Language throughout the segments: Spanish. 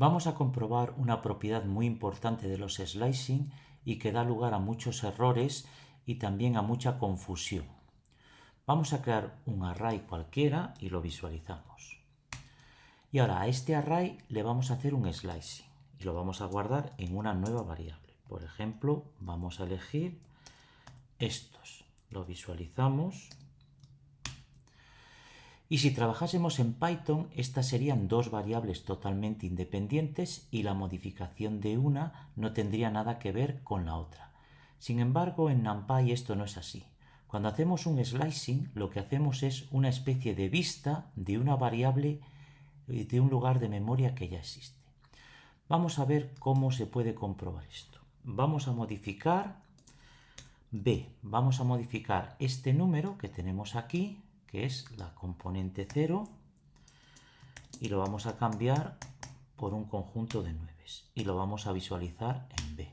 Vamos a comprobar una propiedad muy importante de los slicing y que da lugar a muchos errores y también a mucha confusión. Vamos a crear un array cualquiera y lo visualizamos. Y ahora a este array le vamos a hacer un slicing y lo vamos a guardar en una nueva variable. Por ejemplo, vamos a elegir estos. Lo visualizamos y si trabajásemos en Python, estas serían dos variables totalmente independientes y la modificación de una no tendría nada que ver con la otra. Sin embargo, en NumPy esto no es así. Cuando hacemos un slicing, lo que hacemos es una especie de vista de una variable eh, de un lugar de memoria que ya existe. Vamos a ver cómo se puede comprobar esto. Vamos a modificar B. Vamos a modificar este número que tenemos aquí, que es la componente 0, y lo vamos a cambiar por un conjunto de 9 y lo vamos a visualizar en B.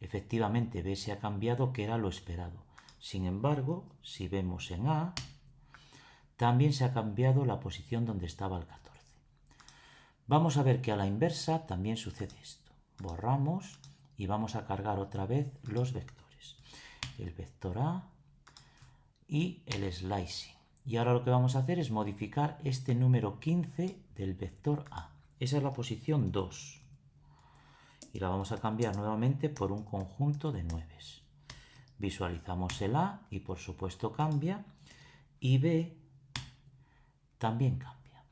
Efectivamente, B se ha cambiado, que era lo esperado. Sin embargo, si vemos en A, también se ha cambiado la posición donde estaba el 14. Vamos a ver que a la inversa también sucede esto. Borramos y vamos a cargar otra vez los vectores. El vector A y el slicing. Y ahora lo que vamos a hacer es modificar este número 15 del vector A. Esa es la posición 2. Y la vamos a cambiar nuevamente por un conjunto de 9. Visualizamos el A y por supuesto cambia. Y B también cambia.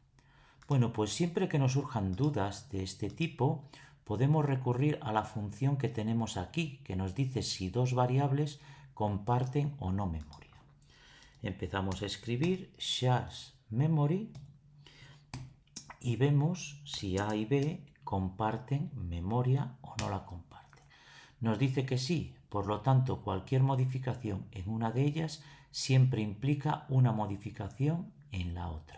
Bueno, pues siempre que nos surjan dudas de este tipo, podemos recurrir a la función que tenemos aquí, que nos dice si dos variables comparten o no memoria empezamos a escribir shares memory y vemos si A y B comparten memoria o no la comparten. Nos dice que sí, por lo tanto cualquier modificación en una de ellas siempre implica una modificación en la otra.